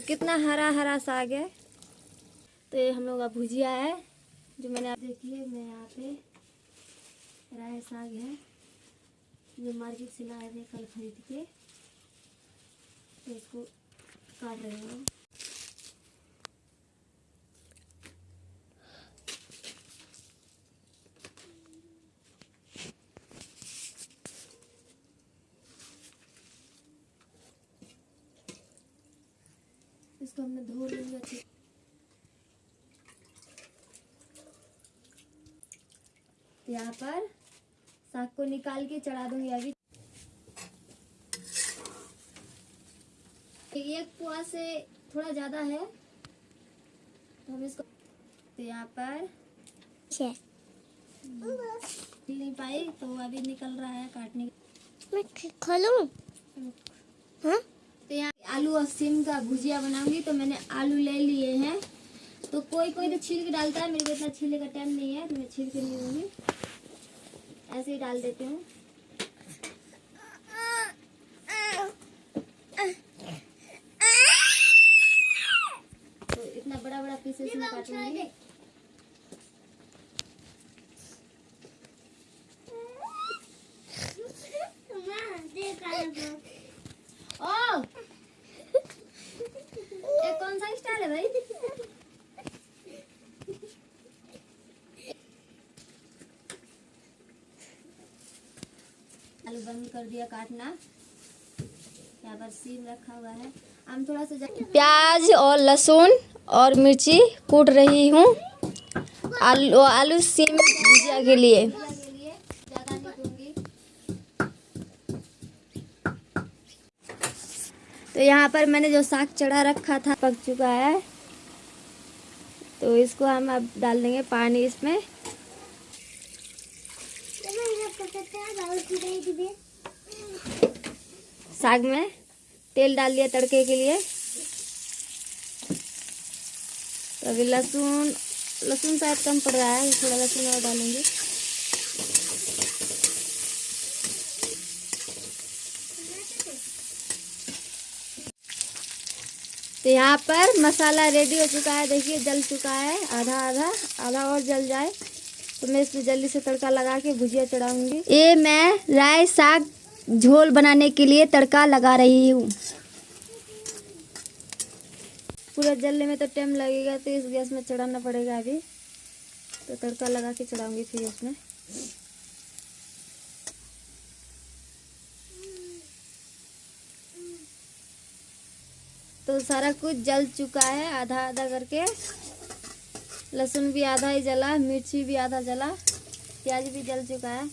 तो कितना हरा हरा साग है। तो ये हम लोग का भुजिया है, जो मैंने आप देखिए मैं यहाँ पे राय साग है, जो मार्केट से लाए थे कल खरीद के तो इसको काट रहे हैं इसको हमने धो लेंगे अच्छे तो यहाँ पर साग को निकाल के चढ़ा दूँगी अभी। एक पुआ से थोड़ा ज़्यादा है। तो हम इसको तो यहाँ पर नहीं पाई तो अभी निकल रहा है काटने के मैं खोलूं हाँ? तो यहाँ आलू और सिम का भुजिया बनाऊँगी तो मैंने आलू ले लिए हैं। तो कोई कोई तो छील के डालता है। मेरे को इतना छीलने का टाइम नहीं है तो मैं छील के नहीं दूँगी। ऐसे ही डाल देती हूँ। तो इतना बड़ा बड़ा पीसेस में काटूँगी ओ ये कौन सा स्टाइल है भाई आलू बंद कर दिया काटना। यहाँ पर सीम रखा हुआ है। हम थोड़ा सा प्याज और लहसुन और मिर्ची कूट रही हूँ। आलू आलू सीम भुजिया के लिए। तो यहाँ पर मैंने जो साग चढ़ा रखा था पक चुका है। तो इसको हम अब डाल देंगे पानी इसमें। साग में तेल डाल दिया तड़के के लिए। तो अभी लहसुन लहसुन शायद कम पड़ रहा है, थोड़ा लहसुन और डालूँगी। तो यहाँ पर मसाला रेडी हो चुका है, देखिए जल चुका है, आधा आधा आधा और जल जाए। तो मैं इसमें जल्दी से तड़का लगा के भुजिया चढ़ाऊँगी। ये मैं राय साग झोल बनाने के लिए तड़का लगा रही हूँ। पूरा जलने में तो टाइम लगेगा तो इस गैस में चढ़ाना पड़ेगा अभी। तो तड़का लगा के चढ़ाऊँगी फिर उसमें। तो सारा कुछ जल चुका है, आधा आधा करके। लहसुन भी आधा ही जला, मिर्ची भी आधा जला, प्याज भी जल चुका है।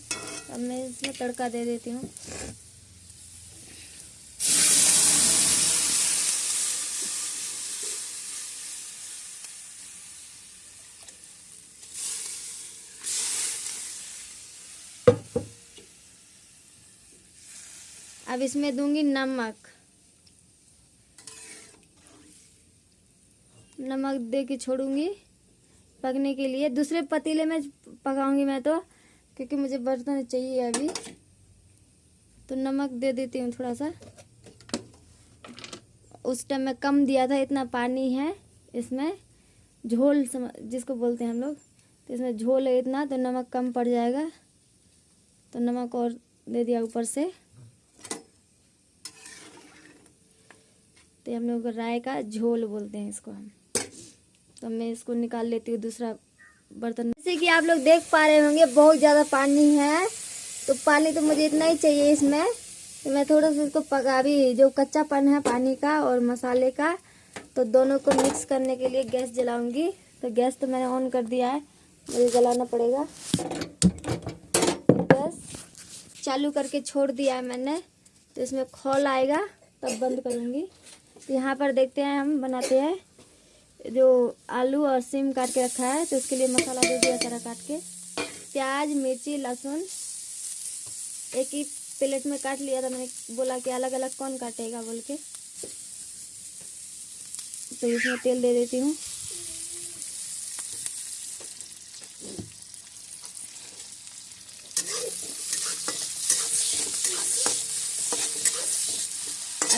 अब मैं इसमें तड़का दे देती हूँ। अब इसमें दूँगी नमक। नमक दे के छोड़ूँगी पकने के लिए। दूसरे पतीले में पकाऊँगी मैं तो। क्योंकि मुझे बर्तन चाहिए अभी। तो नमक दे देती हूँ थोड़ा सा। उस टाइम में कम दिया था, इतना पानी है इसमें। झोल सम, जिसको बोलते हैं हम लोग तो इसमें झोल है इतना तो नमक कम पड़ जाएगा। तो नमक और दे दिया ऊपर से। तो हम लोग राय का झोल बोलते हैं इसको हम। तो मैं इसको निकाल लेती हूँ दूसरा बर्तन। जैसे कि आप लोग देख पा रहे होंगे, बहुत ज़्यादा पानी है। तो पानी तो मुझे इतना ही चाहिए इसमें। तो मैं थोड़ा सा इसको पका भी जो कच्चापन है पानी का और मसाले का तो दोनों को मिक्स करने के लिए गैस जलाऊँगी। तो गैस तो मैंने ऑन कर दिया है, मुझे जलाना पड़ेगा। गैस चालू करके छोड़ दिया है मैंने तो इसमें खोल आएगा, तब बंद करूँगी। तो यहाँ पर देखते हैं, हम बनाते हैं। जो आलू और सिम काट के रखा है तो उसके लिए मसाला दे दिया सारा काट के। प्याज, मिर्ची, लहसुन, एक ही प्लेट में काट लिया था, मैंने बोला कि अलग अलग कौन काटेगा बोल के। तो इसमें तेल दे देती हूँ।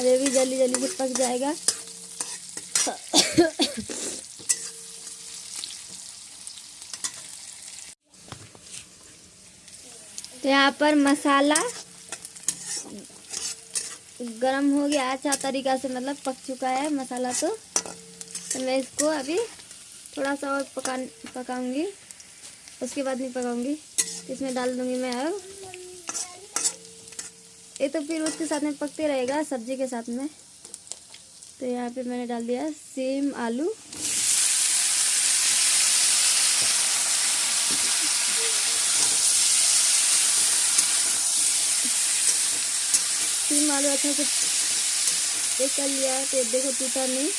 ये भी जल्दी जल्दी से पक जाएगा। तो यहाँ पर मसाला गरम हो गया। अच्छा तरीका से मतलब पक चुका है मसाला तो। तो मैं इसको अभी थोड़ा सा और पका पकाऊँगी। उसके बाद नहीं पकाऊँगी। इसमें डाल दूँगी मैं अब। ये तो फिर उसके साथ में पकते रहेगा सब्ज़ी के साथ में। तो यहाँ पे मैंने डाल दिया सेम आलू। सेम आलू अच्छा से एक कर लिया है तो देखो टूटा नहीं।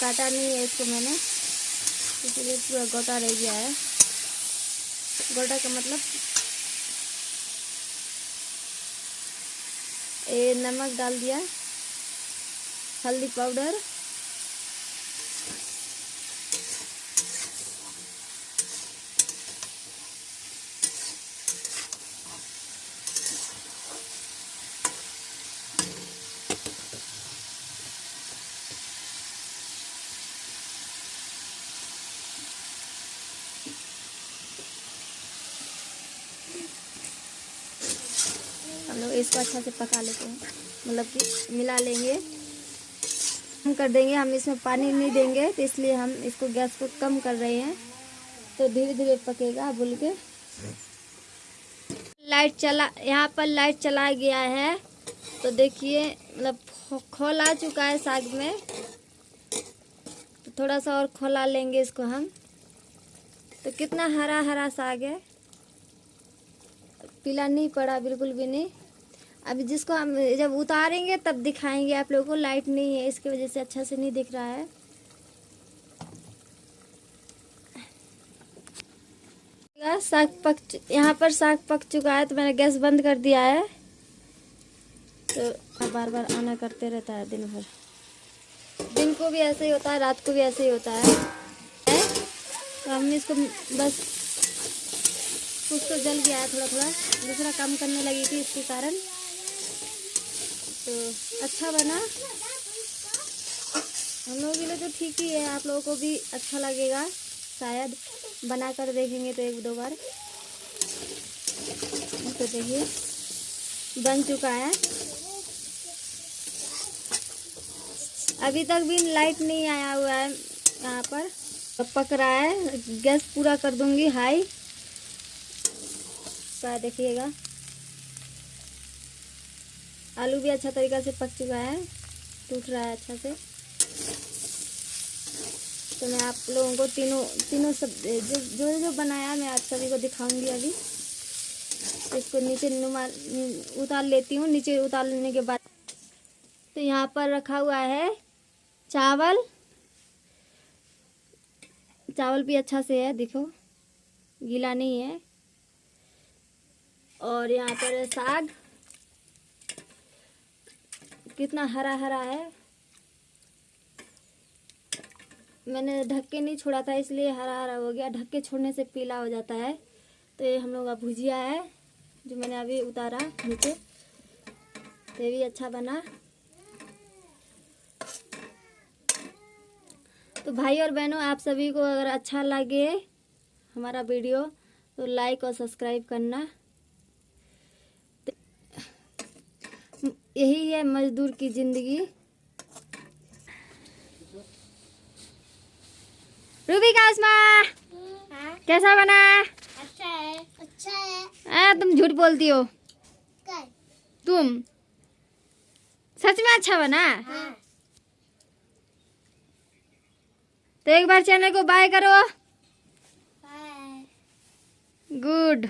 काटा नहीं है इसको मैंने, इसलिए पूरा गोटा रह गया है। गोटा का मतलब ये नमक डाल दिया, हल्दी पाउडर। अच्छा से पका लेते हैं। मतलब कि मिला लेंगे। हम कर देंगे, हम इसमें पानी नहीं देंगे तो इसलिए हम इसको गैस को कम कर रहे हैं। तो धीरे धीरे पकेगा बोल के। लाइट चला, यहाँ पर लाइट चला गया है। तो देखिए मतलब खोल आ चुका है साग में। तो थोड़ा सा और खोला लेंगे इसको हम। तो कितना हरा हरा साग है। पीला नहीं पड़ा, बिल्कुल भी नहीं। अभी जिसको हम जब उतारेंगे, तब दिखाएँगे आप लोगों को। लाइट नहीं है, इसकी वजह से अच्छा से नहीं दिख रहा है। साग पक यहाँ पर साग पक चुका है तो मैंने गैस बंद कर दिया है। तो बार बार आना करते रहता है दिन भर। दिन को भी ऐसे ही होता है, रात को भी ऐसे ही होता है? तो हम इसको बस कुछ तो जल गया है थोड़ा थोड़ा दूसरा काम करने लगी थी इसके कारण। तो अच्छा बना। हम लोगों के लिए तो ठीक ही है, आप लोगों को भी अच्छा लगेगा, शायद बना कर देखेंगे तो एक दो बार। तो देखिए, बन चुका है। अभी तक भी लाइट नहीं आया हुआ है, यहाँ पर। तो पक रहा है, गैस पूरा कर दूँगी हाई। देखिएगा। आलू भी अच्छा तरीका से पक चुका है, टूट रहा है अच्छा से। तो मैं आप लोगों को तीनों तीनों सब, जो जो जो बनाया मैं आप सभी को दिखाऊँगी अभी। तो इसको नीचे उतार लेती हूँ, नीचे उतार लेने के बाद। तो यहाँ पर रखा हुआ है चावल। चावल भी अच्छा से है, देखो, गीला नहीं है। और यहाँ पर है साग। कितना हरा हरा है। मैंने ढक्के नहीं छोड़ा था, इसलिए हरा हरा हो गया। ढक्के छोड़ने से पीला हो जाता है। तो ये हम लोग का भुजिया है, जो मैंने अभी उतारा नीचे। तो ये भी अच्छा बना। तो भाई और बहनों, आप सभी को अगर अच्छा लगे हमारा वीडियो तो लाइक और सब्सक्राइब करना। यही है मजदूर की ज़िंदगी। रूबी का उस्मा हाँ। कैसा बना? अच्छा है। अच्छा है। आ, तुम झूठ बोलती हो। तुम। सच में अच्छा बना? हाँ। तो एक बार चैनल को बाय करो। बाय। गुड।